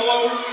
hello.